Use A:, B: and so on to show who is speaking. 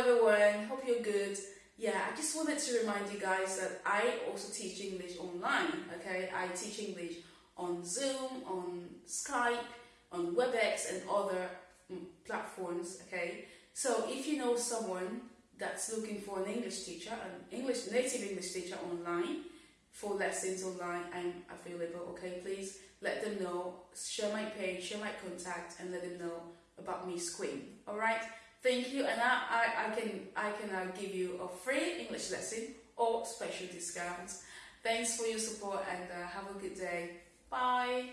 A: everyone, hope you're good. Yeah, I just wanted to remind you guys that I also teach English online, okay? I teach English on Zoom, on Skype, on WebEx and other mm, platforms, okay? So if you know someone that's looking for an English teacher, an English native English teacher online, for lessons online, I'm available, okay? Please let them know, share my page, share my contact, and let them know about Miss Queen, alright? Thank you, and I, I, I can I can uh, give you a free English lesson or special discounts. Thanks for your support and uh, have a good day. Bye.